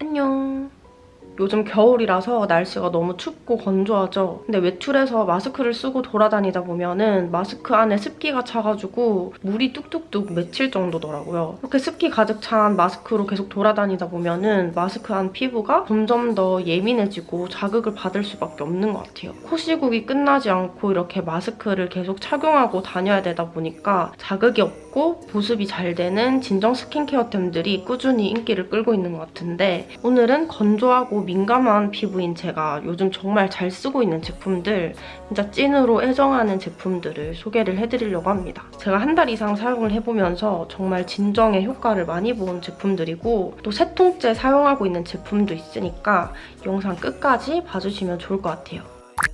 안녕. 요즘 겨울이라서 날씨가 너무 춥고 건조하죠. 근데 외출해서 마스크를 쓰고 돌아다니다 보면은 마스크 안에 습기가 차가지고 물이 뚝뚝뚝 맺힐 정도더라고요. 이렇게 습기 가득 찬 마스크로 계속 돌아다니다 보면은 마스크 안 피부가 점점 더 예민해지고 자극을 받을 수밖에 없는 것 같아요. 코 시국이 끝나지 않고 이렇게 마스크를 계속 착용하고 다녀야 되다 보니까 자극이 없고 보습이 잘 되는 진정 스킨케어템들이 꾸준히 인기를 끌고 있는 것 같은데 오늘은 건조하고 민감한 피부인 제가 요즘 정말 잘 쓰고 있는 제품들 진짜 찐으로 애정하는 제품들을 소개를 해드리려고 합니다. 제가 한 달 이상 사용을 해보면서 정말 진정의 효과를 많이 본 제품들이고 또 세 통째 사용하고 있는 제품도 있으니까 영상 끝까지 봐주시면 좋을 것 같아요.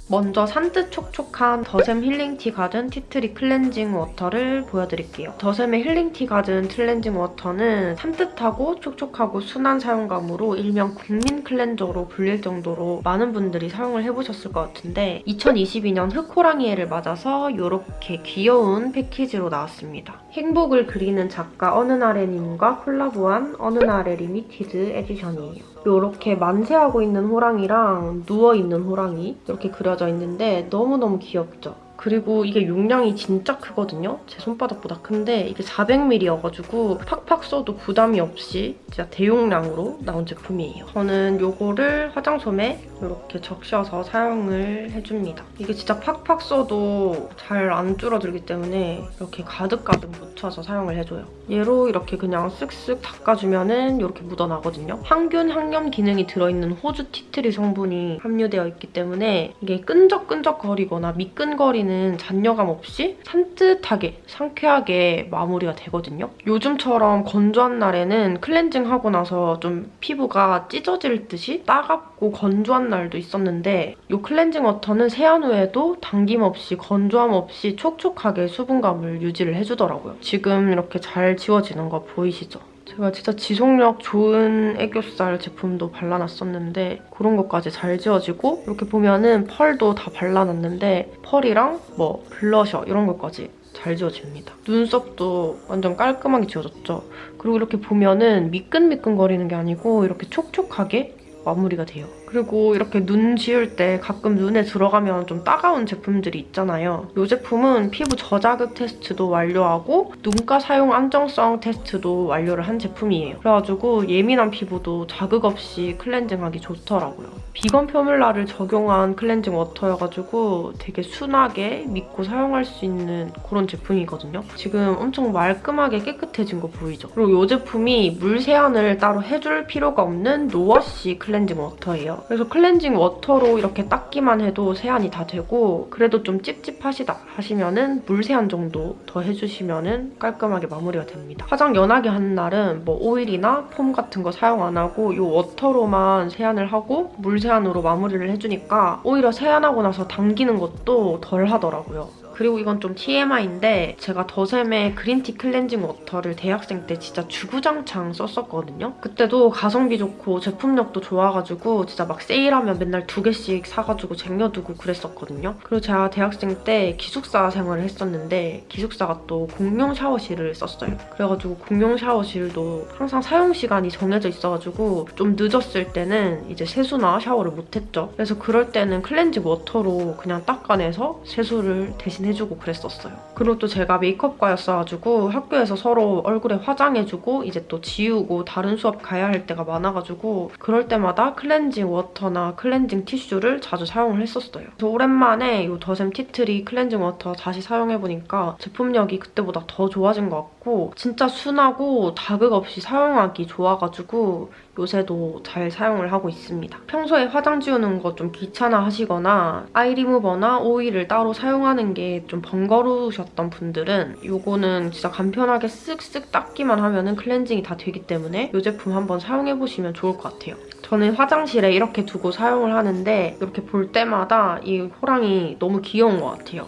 먼저 산뜻 촉촉한 더샘 힐링티 가든 tea tree cleansing water를 보여드릴게요. 더샘의 힐링티 가든 cleansing water는 산뜻하고 촉촉하고 순한 사용감으로 일명 국민 cleanser로 불릴 정도로 많은 분들이 사용을 해보셨을 것 같은데 2022년 흑호랑이 해를 맞아서 이렇게 귀여운 패키지로 나왔습니다. 행복을 그리는 작가 어느 나래님과 콜라보한 어느 나래 limited edition이에요. 이렇게 만세하고 있는 호랑이랑 누워있는 호랑이 이렇게 그려져 있는데 너무너무 귀엽죠? 그리고 이게 용량이 진짜 크거든요? 제 손바닥보다 큰데 이게 400ml여가지고 팍팍 써도 부담이 없이 진짜 대용량으로 나온 제품이에요. 저는 이거를 화장솜에 이렇게 적셔서 사용을 해줍니다. 이게 진짜 팍팍 써도 잘 안 줄어들기 때문에 이렇게 가득가득 묻혀서 사용을 해줘요. 얘로 이렇게 그냥 쓱쓱 닦아주면 은 이렇게 묻어나거든요. 항균, 항염 기능이 들어있는 호주 티트리 성분이 함유되어 있기 때문에 이게 끈적끈적거리거나 미끈거리는 잔여감 없이 산뜻하게, 상쾌하게 마무리가 되거든요. 요즘처럼 건조한 날에는 클렌징하고 나서 좀 피부가 찢어질 듯이 따갑고 건조한 날도 있었는데 이 클렌징 워터는 세안 후에도 당김 없이 건조함 없이 촉촉하게 수분감을 유지를 해주더라고요. 지금 이렇게 잘 지워지는 거 보이시죠? 제가 진짜 지속력 좋은 애교살 제품도 발라놨었는데 그런 것까지 잘 지워지고 이렇게 보면은 펄도 다 발라놨는데 펄이랑 뭐 블러셔 이런 것까지 잘 지워집니다. 눈썹도 완전 깔끔하게 지워졌죠? 그리고 이렇게 보면은 미끈미끈거리는 게 아니고 이렇게 촉촉하게 마무리가 돼요. 그리고 이렇게 눈 지울 때 가끔 눈에 들어가면 좀 따가운 제품들이 있잖아요. 이 제품은 피부 저자극 테스트도 완료하고 눈가 사용 안정성 테스트도 완료를 한 제품이에요. 그래가지고 예민한 피부도 자극 없이 클렌징하기 좋더라고요. 비건 표뮬라를 적용한 클렌징 워터여가지고 되게 순하게 믿고 사용할 수 있는 그런 제품이거든요. 지금 엄청 말끔하게 깨끗해진 거 보이죠? 그리고 이 제품이 물 세안을 따로 해줄 필요가 없는 no wash 클렌징 워터예요. 그래서 클렌징 워터로 이렇게 닦기만 해도 세안이 다 되고 그래도 좀 찝찝하시다 하시면은 물 세안 정도 더 해주시면은 깔끔하게 마무리가 됩니다. 화장 연하게 하는 날은 뭐 오일이나 폼 같은 거 사용 안 하고 이 워터로만 세안을 하고 물 세안으로 마무리를 해주니까 오히려 세안하고 나서 당기는 것도 덜 하더라고요. 그리고 이건 좀 TMI인데 제가 더샘의 Green Tea 클렌징 워터를 대학생 때 진짜 주구장창 썼었거든요. 그때도 가성비 좋고 제품력도 좋아가지고 진짜 막 세일하면 맨날 두 개씩 사가지고 쟁여두고 그랬었거든요. 그리고 제가 대학생 때 기숙사 생활을 했었는데 기숙사가 또 공용 샤워실을 썼어요. 그래가지고 공용 샤워실도 항상 사용 시간이 정해져 있어가지고 좀 늦었을 때는 이제 세수나 샤워를 못했죠. 그래서 그럴 때는 클렌징 워터로 그냥 닦아내서 세수를 대신 해주고 그랬었어요. 그리고 또 제가 메이크업과였어가지고 학교에서 서로 얼굴에 화장해주고 이제 또 지우고 다른 수업 가야 할 때가 많아가지고 그럴 때마다 클렌징 워터나 클렌징 티슈를 자주 사용을 했었어요. 그래서 오랜만에 이 더샘 Tea Tree 클렌징 워터 다시 사용해보니까 제품력이 그때보다 더 좋아진 것 같고 진짜 순하고 자극 없이 사용하기 좋아가지고 요새도 잘 사용을 하고 있습니다. 평소에 화장 지우는 거 좀 귀찮아 하시거나 아이 리무버나 오일을 따로 사용하는 게 좀 번거로우셨던 분들은 이거는 진짜 간편하게 쓱쓱 닦기만 하면은 클렌징이 다 되기 때문에 이 제품 한번 사용해보시면 좋을 것 같아요. 저는 화장실에 이렇게 두고 사용을 하는데 이렇게 볼 때마다 이 호랑이 너무 귀여운 것 같아요.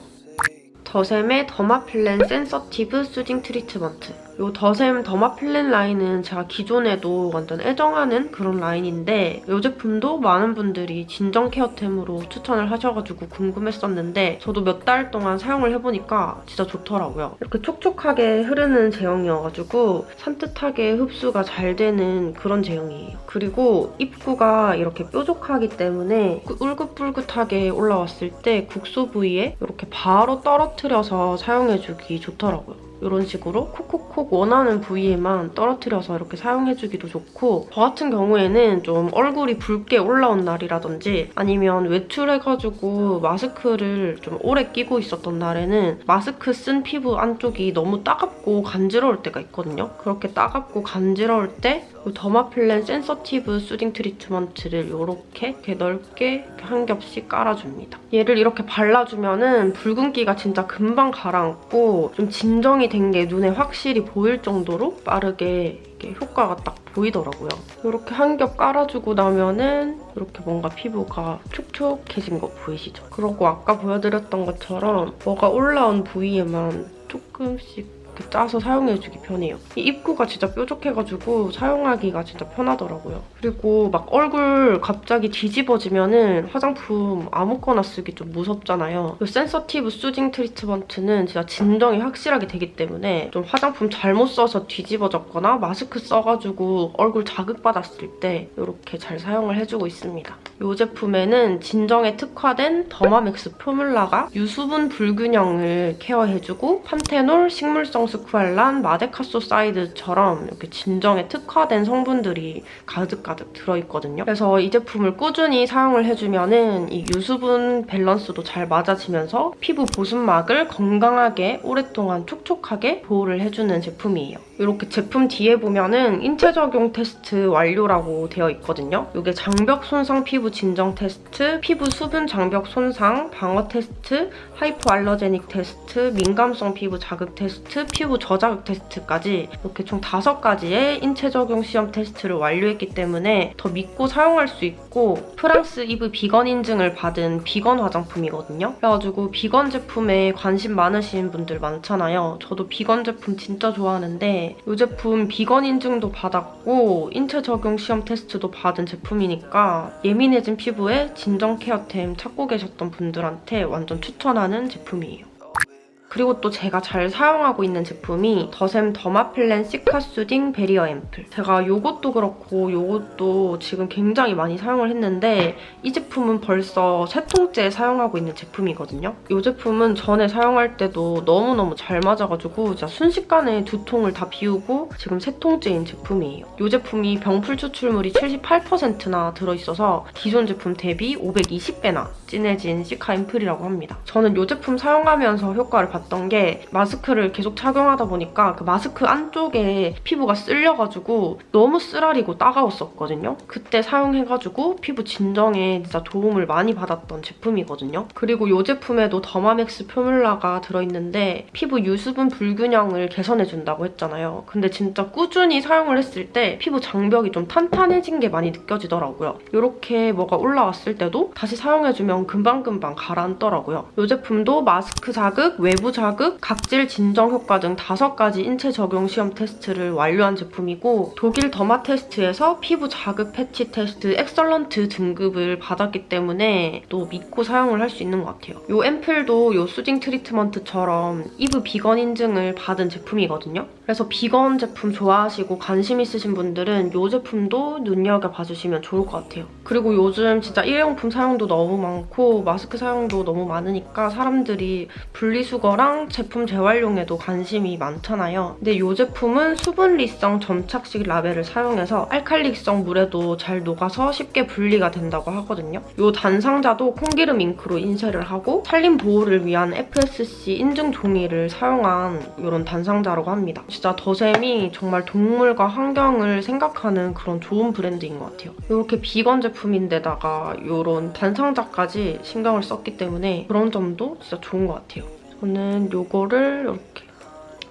더샘의 Derma Plan Sensitive Soothing Treatment 이 더샘 Derma Plan 라인은 제가 기존에도 완전 애정하는 그런 라인인데 이 제품도 많은 분들이 진정 케어템으로 추천을 하셔가지고 궁금했었는데 저도 몇 달 동안 사용을 해보니까 진짜 좋더라고요. 이렇게 촉촉하게 흐르는 제형이어가지고 산뜻하게 흡수가 잘 되는 그런 제형이에요. 그리고 입구가 이렇게 뾰족하기 때문에 울긋불긋하게 올라왔을 때 국소 부위에 이렇게 바로 떨어뜨려서 사용해주기 좋더라고요. 이런 식으로 콕콕콕 원하는 부위에만 떨어뜨려서 이렇게 사용해주기도 좋고 저 같은 경우에는 좀 얼굴이 붉게 올라온 날이라든지 아니면 외출해가지고 마스크를 좀 오래 끼고 있었던 날에는 마스크 쓴 피부 안쪽이 너무 따갑고 간지러울 때가 있거든요. 그렇게 따갑고 간지러울 때 더마필렌 센서티브 수딩 트리트먼트를 이렇게, 넓게 한 겹씩 깔아줍니다. 얘를 이렇게 발라주면은 붉은기가 진짜 금방 가라앉고 좀 진정이 된 게 눈에 확실히 보일 정도로 빠르게 효과가 딱 보이더라고요. 이렇게 한 겹 깔아주고 나면은 이렇게 뭔가 피부가 촉촉해진 거 보이시죠? 그리고 아까 보여드렸던 것처럼 뭐가 올라온 부위에만 조금씩 이렇게 짜서 사용해주기 편해요. 이 입구가 진짜 뾰족해가지고 사용하기가 진짜 편하더라고요. 그리고 막 얼굴 갑자기 뒤집어지면은 화장품 아무거나 쓰기 좀 무섭잖아요. 이 센서티브 수딩 트리트먼트는 진짜 진정이 확실하게 되기 때문에 좀 화장품 잘못 써서 뒤집어졌거나 마스크 써가지고 얼굴 자극받았을 때 이렇게 잘 사용을 해주고 있습니다. 이 제품에는 진정에 특화된 Derma Max formula가 유수분 불균형을 케어해주고 판테놀, 식물성 스쿠알란, 마데카소사이드처럼 이렇게 진정에 특화된 성분들이 가득가득 들어있거든요. 그래서 이 제품을 꾸준히 사용을 해주면은 이 유수분 밸런스도 잘 맞아지면서 피부 보습막을 건강하게 오랫동안 촉촉하게 보호를 해주는 제품이에요. 이렇게 제품 뒤에 보면은 인체 적용 테스트 완료라고 되어 있거든요. 이게 장벽 손상 피부 진정 테스트, 피부 수분 장벽 손상, 방어 테스트, hypoallergenic 테스트, 민감성 피부 자극 테스트, 피부 저자극 테스트까지 이렇게 총 5가지의 인체 적용 시험 테스트를 완료했기 때문에 더 믿고 사용할 수 있고 프랑스 이브 비건 인증을 받은 비건 화장품이거든요. 그래가지고 비건 제품에 관심 많으신 분들 많잖아요. 저도 비건 제품 진짜 좋아하는데 이 제품 비건 인증도 받았고 인체 적용 시험 테스트도 받은 제품이니까 예민해진 피부에 진정 케어템 찾고 계셨던 분들한테 완전 추천하는 제품이에요. 그리고 또 제가 잘 사용하고 있는 제품이 더샘 Derma Plan Cica Soothing Barrier 앰플. 제가 이것도 그렇고 이것도 지금 굉장히 많이 사용을 했는데 이 제품은 벌써 세 통째 사용하고 있는 제품이거든요. 이 제품은 전에 사용할 때도 너무너무 잘 맞아가지고 진짜 순식간에 두 통을 다 비우고 지금 세 통째인 제품이에요. 이 제품이 병풀 추출물이 78%나 들어있어서 기존 제품 대비 520배나 진해진 Cica 앰플이라고 합니다. 저는 이 제품 사용하면서 효과를 봤던 게 마스크를 계속 착용하다 보니까 그 마스크 안쪽에 피부가 쓸려가지고 너무 쓰라리고 따가웠었거든요. 그때 사용해가지고 피부 진정에 진짜 도움을 많이 받았던 제품이거든요. 그리고 이 제품에도 더마맥스 formula가 들어있는데 피부 유수분 불균형을 개선해준다고 했잖아요. 근데 진짜 꾸준히 사용을 했을 때 피부 장벽이 좀 탄탄해진 게 많이 느껴지더라고요. 이렇게 뭐가 올라왔을 때도 다시 사용해주면 금방금방 가라앉더라고요. 이 제품도 마스크 자극, 외부 외부 자극, 각질 진정 효과 등 5가지 인체 적용 시험 테스트를 완료한 제품이고 독일 더마 테스트에서 피부 자극 패치 테스트 excellent 등급을 받았기 때문에 또 믿고 사용을 할 수 있는 것 같아요. 이 앰플도 이 soothing 트리트먼트처럼 이브 비건 인증을 받은 제품이거든요. 그래서 비건 제품 좋아하시고 관심 있으신 분들은 이 제품도 눈여겨봐주시면 좋을 것 같아요. 그리고 요즘 진짜 일회용품 사용도 너무 많고 마스크 사용도 너무 많으니까 사람들이 분리수거랑 제품 재활용에도 관심이 많잖아요. 근데 이 제품은 수분리성 점착식 라벨을 사용해서 알칼리성 물에도 잘 녹아서 쉽게 분리가 된다고 하거든요. 이 단상자도 콩기름 잉크로 인쇄를 하고 산림 보호를 위한 FSC 인증 종이를 사용한 이런 단상자라고 합니다. 진짜 더샘이 정말 동물과 환경을 생각하는 그런 좋은 브랜드인 것 같아요. 이렇게 비건 제품인데다가 이런 단상자까지 신경을 썼기 때문에 그런 점도 진짜 좋은 것 같아요. 저는 이거를 이렇게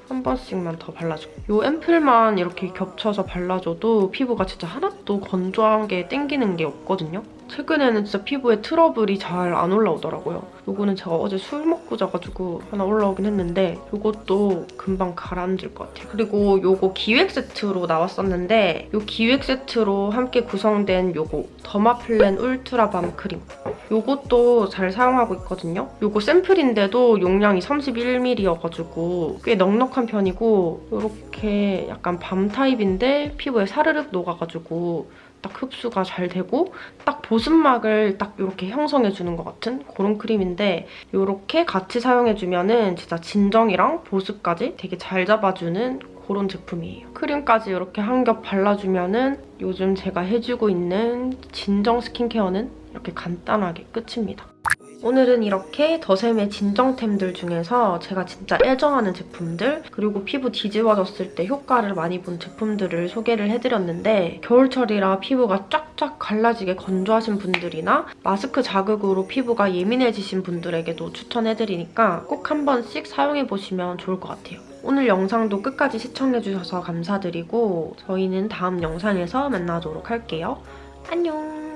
한 번씩만 더 발라줄게요. 이 앰플만 이렇게 겹쳐서 발라줘도 피부가 진짜 하나도 건조한 게 땡기는 게 없거든요. 최근에는 진짜 피부에 트러블이 잘 안 올라오더라고요. 요거는 제가 어제 술 먹고 자가지고 하나 올라오긴 했는데 요것도 금방 가라앉을 것 같아요. 그리고 요거 기획 세트로 나왔었는데 요 기획 세트로 함께 구성된 요거 더마플랜 울트라 밤 크림 요것도 잘 사용하고 있거든요. 요거 샘플인데도 용량이 31ml여가지고 꽤 넉넉한 편이고 요렇게 약간 밤 타입인데 피부에 사르륵 녹아가지고 딱 흡수가 잘 되고 딱 보습막을 딱 이렇게 형성해주는 것 같은 그런 크림인데 이렇게 같이 사용해주면 은 진짜 진정이랑 보습까지 되게 잘 잡아주는 그런 제품이에요. 크림까지 이렇게 한 겹 발라주면 은 요즘 제가 해주고 있는 진정 스킨케어는 이렇게 간단하게 끝입니다. 오늘은 이렇게 더샘의 진정템들 중에서 제가 진짜 애정하는 제품들 그리고 피부 뒤집어졌을 때 효과를 많이 본 제품들을 소개를 해드렸는데 겨울철이라 피부가 쫙쫙 갈라지게 건조하신 분들이나 마스크 자극으로 피부가 예민해지신 분들에게도 추천해드리니까 꼭 한 번씩 사용해보시면 좋을 것 같아요. 오늘 영상도 끝까지 시청해주셔서 감사드리고 저희는 다음 영상에서 만나도록 할게요. 안녕!